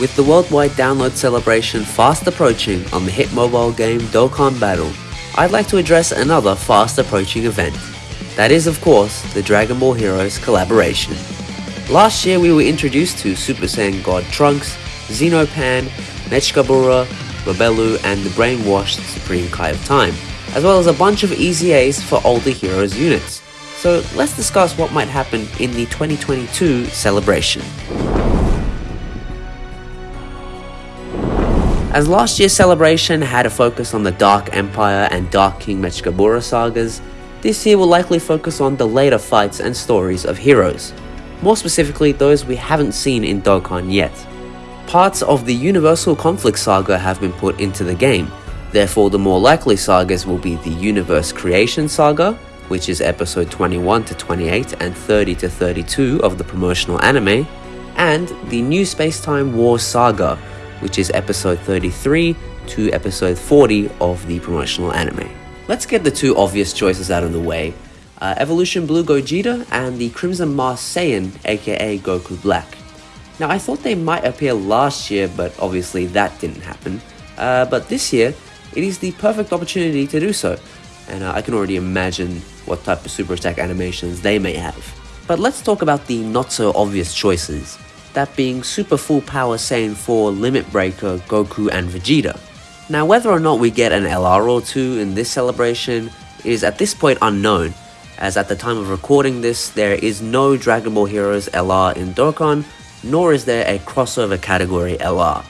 With the worldwide download celebration fast approaching on the hit mobile game Dokkan Battle, I'd like to address another fast approaching event. That is, of course, the Dragon Ball Heroes collaboration. Last year we were introduced to Super Saiyan God Trunks, Xenopan, Mechikabura, Robelu, and the brainwashed Supreme Kai of Time, as well as a bunch of EZAs for older Heroes units. So let's discuss what might happen in the 2022 celebration. As last year's celebration had a focus on the Dark Empire and Dark King Mechikabura sagas, this year will likely focus on the later fights and stories of heroes, more specifically those we haven't seen in Dokkan yet. Parts of the Universal Conflict saga have been put into the game, therefore the more likely sagas will be the Universe Creation saga, which is episode 21 to 28 and 30 to 32 of the promotional anime, and the New Space-Time War saga, which is episode 33 to episode 40 of the promotional anime. Let's get the two obvious choices out of the way. Uh, Evolution Blue Gogeta and the Crimson Mars Saiyan aka Goku Black. Now I thought they might appear last year but obviously that didn't happen. Uh, but this year it is the perfect opportunity to do so and uh, I can already imagine what type of super attack animations they may have. But let's talk about the not so obvious choices that being Super Full Power Saiyan 4 Limit Breaker, Goku and Vegeta. Now whether or not we get an LR or two in this celebration is at this point unknown, as at the time of recording this there is no Dragon Ball Heroes LR in Dokkan, nor is there a crossover category LR.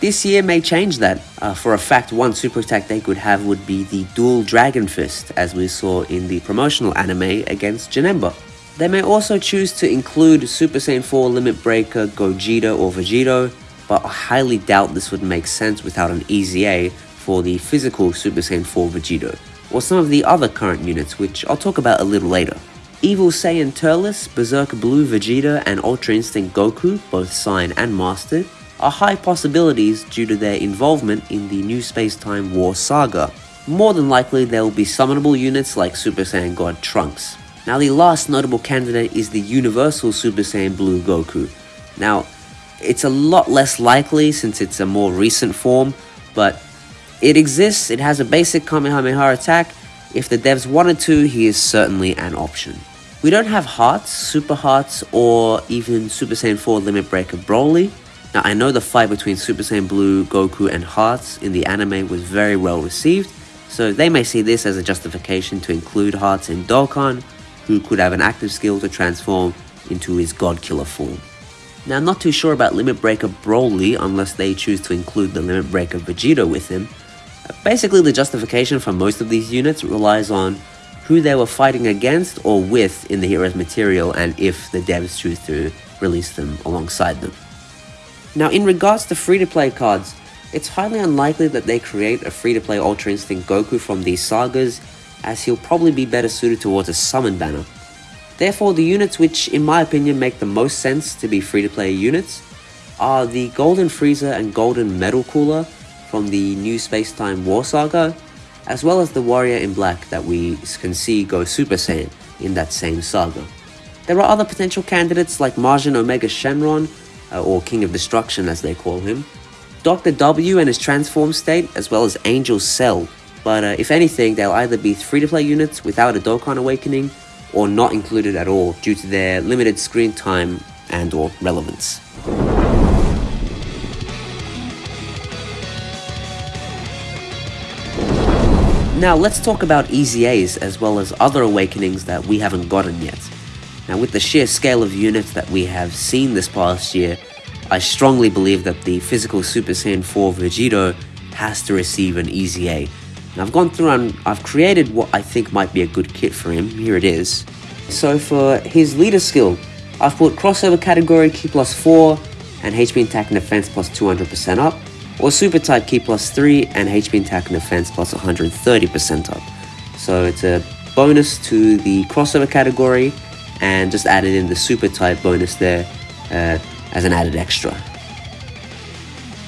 This year may change that, uh, for a fact one super attack they could have would be the dual Dragon Fist as we saw in the promotional anime against Janemba. They may also choose to include Super Saiyan 4 Limit Breaker, Gogeta or Vegito, but I highly doubt this would make sense without an EZA for the physical Super Saiyan 4 Vegito, or some of the other current units which I'll talk about a little later. Evil Saiyan Turles, Berserk Blue Vegeta and Ultra Instinct Goku, both signed and mastered, are high possibilities due to their involvement in the New Space-Time War saga. More than likely there will be summonable units like Super Saiyan God Trunks. Now the last notable candidate is the Universal Super Saiyan Blue Goku. Now, it's a lot less likely since it's a more recent form, but it exists, it has a basic Kamehameha attack, if the devs wanted to, he is certainly an option. We don't have Hearts, Super Hearts, or even Super Saiyan 4 Limit Breaker Broly. Now I know the fight between Super Saiyan Blue, Goku, and Hearts in the anime was very well received, so they may see this as a justification to include Hearts in Dokkan, who could have an active skill to transform into his God Killer form. Now I'm not too sure about Limit Breaker Broly unless they choose to include the Limit Breaker Vegito with him. Basically the justification for most of these units relies on who they were fighting against or with in the hero's material and if the devs choose to release them alongside them. Now in regards to free-to-play cards, it's highly unlikely that they create a free-to-play Ultra Instinct Goku from these sagas as he'll probably be better suited towards a summon banner. Therefore, the units which, in my opinion, make the most sense to be free-to-play units are the Golden Frieza and Golden Metal Cooler from the new Space-Time War Saga, as well as the Warrior in Black that we can see go Super Saiyan in that same saga. There are other potential candidates like Majin Omega Shenron, uh, or King of Destruction as they call him, Dr. W and his transform state, as well as Angel Cell but uh, if anything, they'll either be free-to-play units without a Dokkan Awakening, or not included at all due to their limited screen time and or relevance. Now let's talk about EZAs as well as other awakenings that we haven't gotten yet. Now with the sheer scale of units that we have seen this past year, I strongly believe that the physical Super Saiyan 4 Vegito has to receive an EZA I've gone through and I've created what I think might be a good kit for him. Here it is. So for his leader skill, I've put crossover category Ki plus 4 and HP attack and defense plus 200% up, or super type Ki plus 3 and HP attack and defense plus 130% up. So it's a bonus to the crossover category and just added in the super type bonus there uh, as an added extra.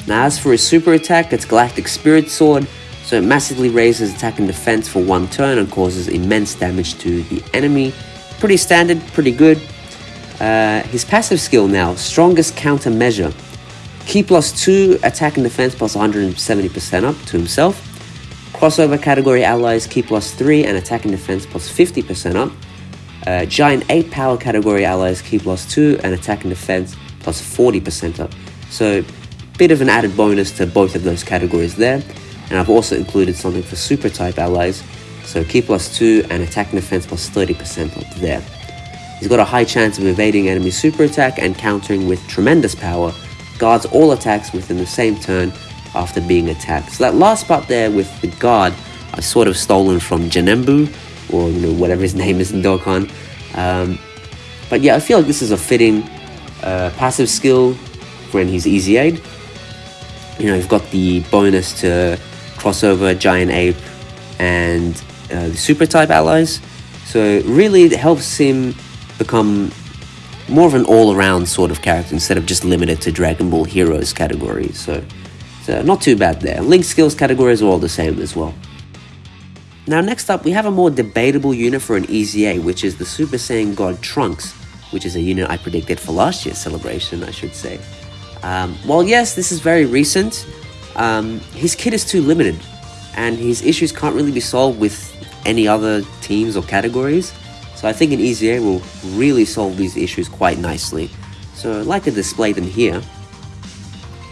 Now as for his super attack, it's Galactic Spirit Sword, so it massively raises attack and defense for one turn and causes immense damage to the enemy. Pretty standard, pretty good. Uh, his passive skill now, Strongest Countermeasure. Ki plus 2, attack and defense plus 170% up to himself. Crossover category allies, Ki plus 3, and attack and defense plus 50% up. Uh, giant ape power category allies, Ki plus 2, and attack and defense plus 40% up. So, bit of an added bonus to both of those categories there. And I've also included something for super type allies, so Ki plus 2 and attack and defense plus 30% up there. He's got a high chance of evading enemy super attack and countering with tremendous power, guards all attacks within the same turn after being attacked. So that last part there with the guard, I sort of stolen from Janemba, or you know whatever his name is in Dokkan. Um, but yeah, I feel like this is a fitting uh, passive skill when he's EZA'd. You know, you've got the bonus to crossover, giant ape, and uh, the super type allies. So really, it helps him become more of an all-around sort of character instead of just limited to Dragon Ball Heroes category. So, so not too bad there. Link skills categories are all the same as well. Now next up, we have a more debatable unit for an EZA, which is the Super Saiyan God Trunks, which is a unit I predicted for last year's celebration, I should say. Um, while yes, this is very recent, um, his kit is too limited, and his issues can't really be solved with any other teams or categories. So I think an EZA will really solve these issues quite nicely. So I'd like to display them here.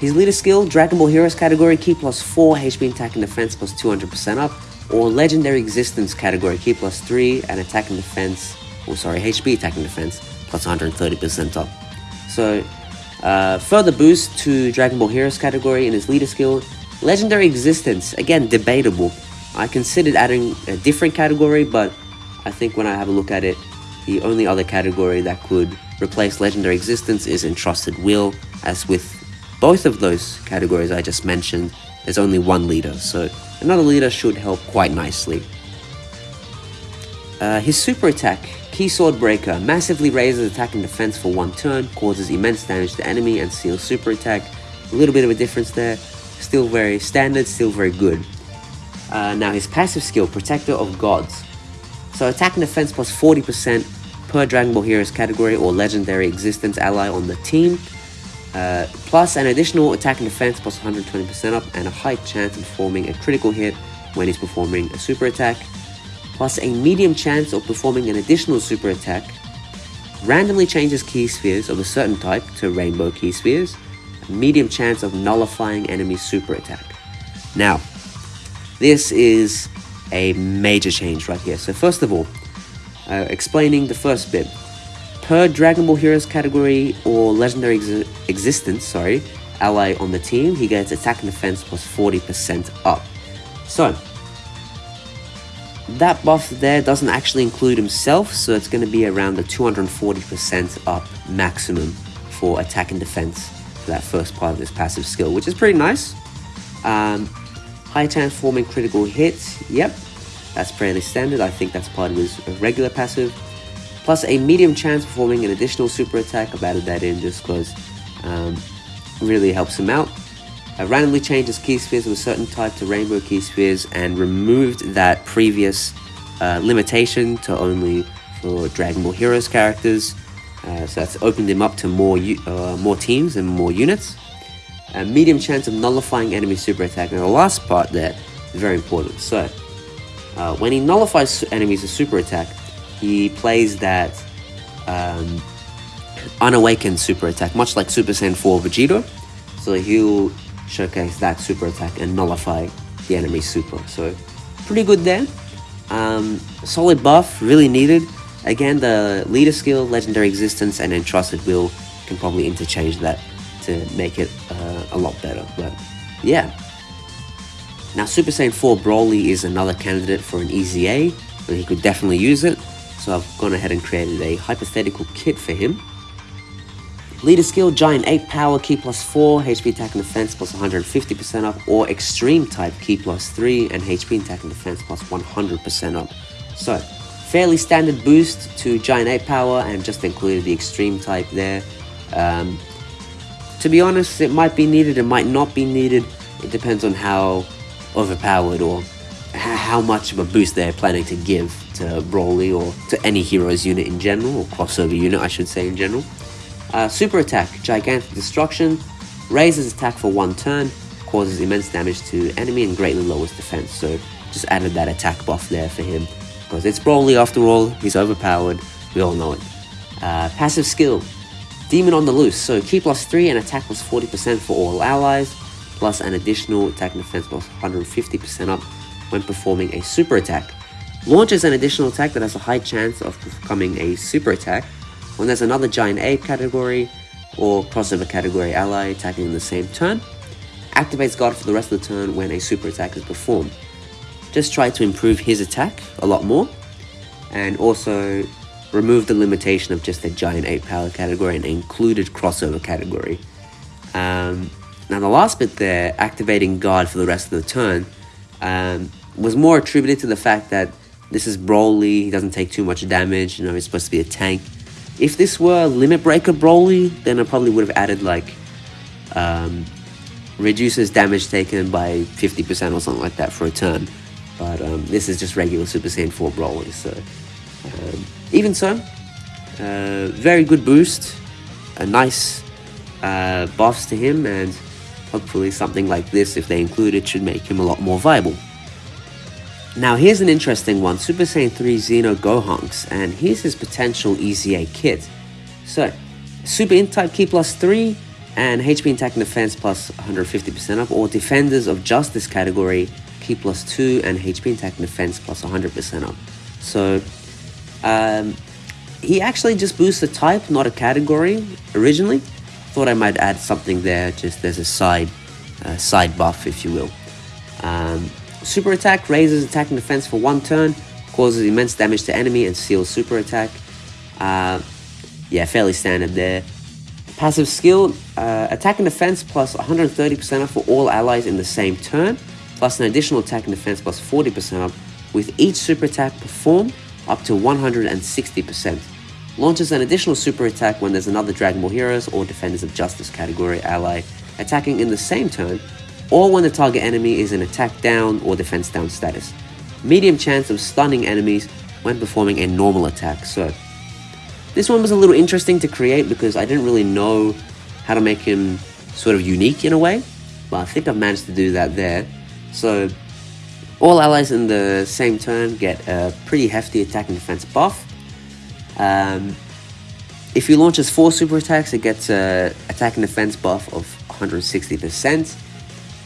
His leader skill, Dragon Ball Heroes category, Ki plus 4, HP attack and defense plus 200% up, or Legendary Existence category, Ki plus 3, and attack and defense, or oh, sorry, HP attack and defense plus 130% up. So uh, further boost to Dragon Ball Heroes category in his leader skill, Legendary Existence, again debatable. I considered adding a different category, but I think when I have a look at it, the only other category that could replace Legendary Existence is Entrusted Will, as with both of those categories I just mentioned, there's only one leader, so another leader should help quite nicely. Uh, his super attack, Ki Sword Breaker, massively raises attack and defense for one turn, causes immense damage to enemy and seals super attack. A little bit of a difference there, still very standard, still very good. Uh, now his passive skill, Protector of Gods. So attack and defense plus 40% per Dragon Ball Heroes category or legendary existence ally on the team. Uh, plus an additional attack and defense plus 120% up and a high chance of performing a critical hit when he's performing a super attack. Plus a medium chance of performing an additional super attack. Randomly changes Ki spheres of a certain type to rainbow Ki spheres. A medium chance of nullifying enemy super attack. Now, this is a major change right here. So first of all, uh, explaining the first bit. Per Dragon Ball Heroes category or Legendary ex Existence, sorry, ally on the team, he gets attack and defense plus 40% up. So, that buff there doesn't actually include himself, so it's going to be around the 240% up maximum for attack and defense for that first part of this passive skill, which is pretty nice. Um, High chance forming critical hits, yep, that's fairly standard. I think that's part of his regular passive. Plus a medium chance performing an additional super attack. I've added that in just because um, really helps him out. I randomly changed his ki spheres a certain type to rainbow Ki spheres and removed that previous uh, limitation to only for Dragon Ball Heroes characters. Uh, so that's opened him up to more uh, more teams and more units a medium chance of nullifying enemy super attack. Now the last part there is very important. So uh, when he nullifies enemies' with super attack, he plays that um, unawakened super attack, much like Super Saiyan 4 Vegeta. So he'll showcase that super attack and nullify the enemy super. So pretty good there. Um, solid buff, really needed. Again, the leader skill, legendary existence, and entrusted will can probably interchange that to make it uh, a lot better. But yeah. Now Super Saiyan 4 Broly is another candidate for an EZA, and he could definitely use it. So I've gone ahead and created a hypothetical kit for him. Leader skill, Giant ape power, Ki plus 4, HP attack and defense plus 150% up, or Extreme type, Ki plus 3, and HP attack and defense plus 100% up. So, fairly standard boost to Giant ape power, and just included the Extreme type there. Um, to be honest, it might be needed, it might not be needed. It depends on how overpowered or how much of a boost they're planning to give to Broly or to any hero's unit in general, or crossover unit, I should say in general. Uh, super attack, gigantic destruction. raises attack for one turn, causes immense damage to enemy and greatly lowers defense. So just added that attack buff there for him because it's Broly after all, he's overpowered, we all know it. Uh, passive skill, Demon on the Loose, so Ki plus 3 and attack plus 40% for all allies, plus an additional attack and defense plus 150% up when performing a super attack. Launches an additional attack that has a high chance of becoming a super attack when there's another giant ape category or crossover category ally attacking in the same turn. Activates Guard for the rest of the turn when a super attack is performed. Just try to improve his attack a lot more and also remove the limitation of just the giant ape power category and included crossover category. Um, now the last bit there, activating Guard for the rest of the turn, um, was more attributed to the fact that this is Broly, he doesn't take too much damage, you know, he's supposed to be a tank. If this were Limit Breaker Broly, then I probably would have added like, um, reduces damage taken by 50% or something like that for a turn. But um, this is just regular Super Saiyan 4 Broly, so... Um, even so, uh, very good boost, a nice uh, buffs to him, and hopefully something like this, if they include it, should make him a lot more viable. Now here's an interesting one, Super Saiyan 3 Xeno Gohanks, and here's his potential EZA kit. So, Super Int type Ki plus 3, and HP attack and defense plus 150% up, or Defenders of Justice category, Ki plus 2, and HP attack and defense plus 100% up. So, um, he actually just boosts a type, not a category, originally. Thought I might add something there, just as a side, uh, side buff, if you will. Um, super attack raises attack and defense for one turn, causes immense damage to enemy, and seals super attack. Uh, yeah, fairly standard there. Passive skill, uh, attack and defense plus 130% up for all allies in the same turn, plus an additional attack and defense plus 40% up with each super attack performed up to 160%. Launches an additional super attack when there's another Dragon Ball Heroes or Defenders of Justice category ally attacking in the same turn, or when the target enemy is in attack down or defense down status. Medium chance of stunning enemies when performing a normal attack. So, this one was a little interesting to create because I didn't really know how to make him sort of unique in a way, but I think I've managed to do that there. So, all allies in the same turn get a pretty hefty attack and defense buff. Um, if he launches 4 super attacks, it gets a attack and defense buff of 160%.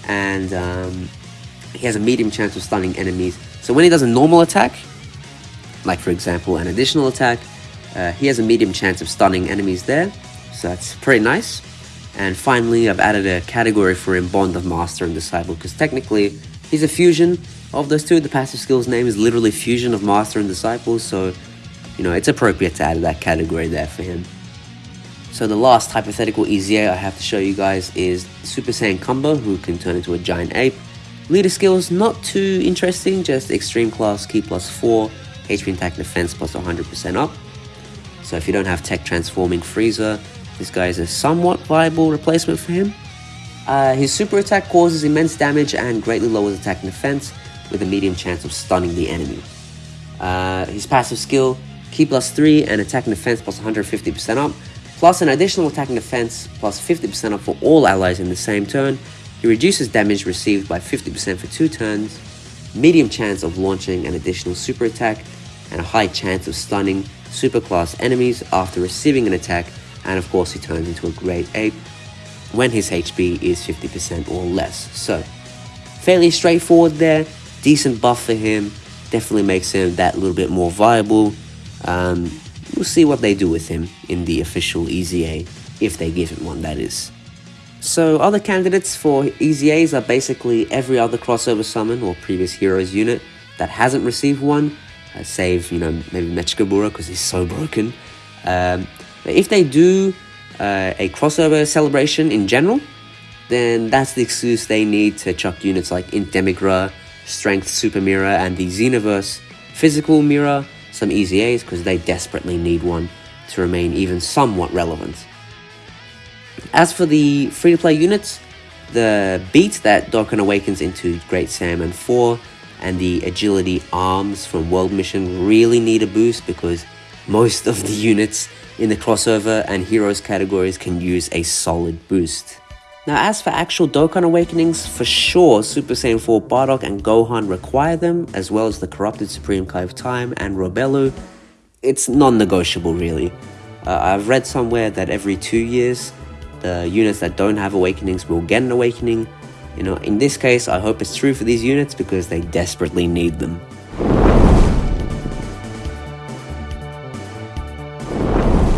And um, he has a medium chance of stunning enemies. So when he does a normal attack, like for example an additional attack, uh, he has a medium chance of stunning enemies there. So that's pretty nice. And finally, I've added a category for him, Bond of Master and Disciple, because technically he's a fusion of those two, the passive skills name is literally fusion of master and disciple, so you know it's appropriate to add that category there for him. So the last hypothetical EZA I have to show you guys is Super Saiyan Cumber, who can turn into a giant ape. Leader skills, not too interesting, just extreme class, Ki plus 4, HP attack defense plus 100% up. So if you don't have tech transforming Frieza, this guy is a somewhat viable replacement for him. Uh, his super attack causes immense damage and greatly lowers attack and defense, with a medium chance of stunning the enemy. Uh, his passive skill, Ki plus 3 and attack and defense plus 150% up, plus an additional attack and defense plus 50% up for all allies in the same turn. He reduces damage received by 50% for 2 turns, medium chance of launching an additional super attack, and a high chance of stunning superclass enemies after receiving an attack, and of course he turns into a great ape when his HP is 50% or less. So, fairly straightforward there decent buff for him. Definitely makes him that little bit more viable. Um, we'll see what they do with him in the official EZA, if they give him one, that is. So other candidates for EZAs are basically every other crossover summon or previous heroes unit that hasn't received one, uh, save, you know, maybe Mechikabura because he's so broken. Um, if they do uh, a crossover celebration in general, then that's the excuse they need to chuck units like Int Demigra, Strength Super Mira, and the Xenoverse Physical Mira, some EZAs because they desperately need one to remain even somewhat relevant. As for the free-to-play units, the beat that Dokkan awakens into Great Saiyaman 4 and the agility arms from World Mission really need a boost because most of the units in the crossover and heroes categories can use a solid boost. Now as for actual Dokkan Awakenings, for sure Super Saiyan 4 Bardock and Gohan require them, as well as the Corrupted Supreme Kai of Time and Robelu. It's non-negotiable really. Uh, I've read somewhere that every two years, the units that don't have Awakenings will get an Awakening. You know, in this case, I hope it's true for these units because they desperately need them.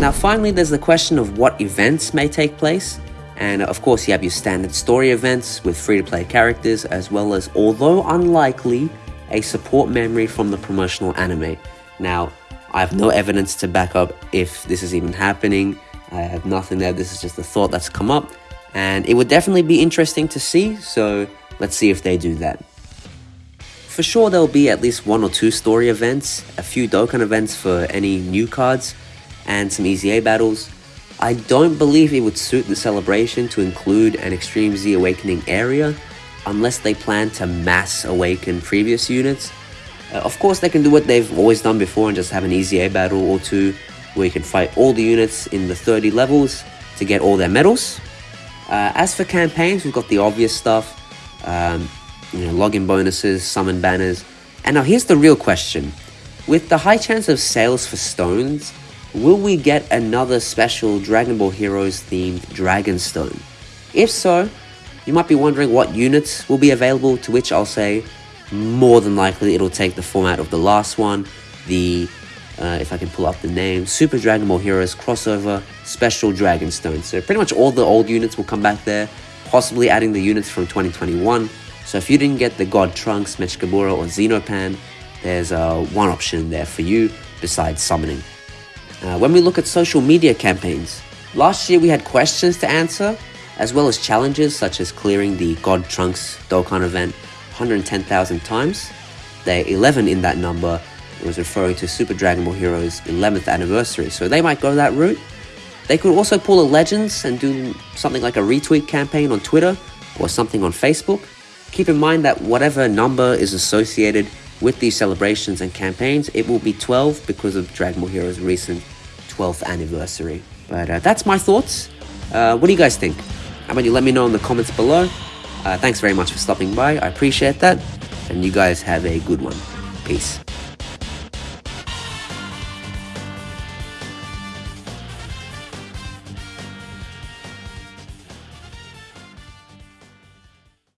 Now finally, there's the question of what events may take place. And of course, you have your standard story events with free-to-play characters, as well as, although unlikely, a support memory from the promotional anime. Now, I have no evidence to back up if this is even happening. I have nothing there. This is just a thought that's come up. And it would definitely be interesting to see, so let's see if they do that. For sure, there'll be at least one or two story events, a few Dokkan events for any new cards, and some EZA battles. I don't believe it would suit the celebration to include an Extreme Z Awakening area unless they plan to mass awaken previous units. Uh, of course, they can do what they've always done before and just have an EZA battle or two where you can fight all the units in the 30 levels to get all their medals. Uh, as for campaigns, we've got the obvious stuff, um, you know, login bonuses, summon banners. And now here's the real question. With the high chance of sales for stones, will we get another special Dragon Ball Heroes themed Dragon Stone? If so, you might be wondering what units will be available, to which I'll say, more than likely it'll take the format of the last one, the, uh, if I can pull up the name, Super Dragon Ball Heroes crossover special Dragon Stone. So pretty much all the old units will come back there, possibly adding the units from 2021. So if you didn't get the God Trunks, Mechikabura, or Xenopan, there's uh, one option there for you besides summoning. Uh, when we look at social media campaigns, last year we had questions to answer, as well as challenges such as clearing the God Trunks Dokkan event 110,000 times. The 11 in that number was referring to Super Dragon Ball Heroes 11th anniversary, so they might go that route. They could also pull a Legends and do something like a retweet campaign on Twitter or something on Facebook. Keep in mind that whatever number is associated with these celebrations and campaigns, it will be 12 because of Dragon Ball Heroes' recent 12th anniversary. But uh, that's my thoughts. Uh, what do you guys think? How about you let me know in the comments below? Uh, thanks very much for stopping by. I appreciate that. And you guys have a good one. Peace.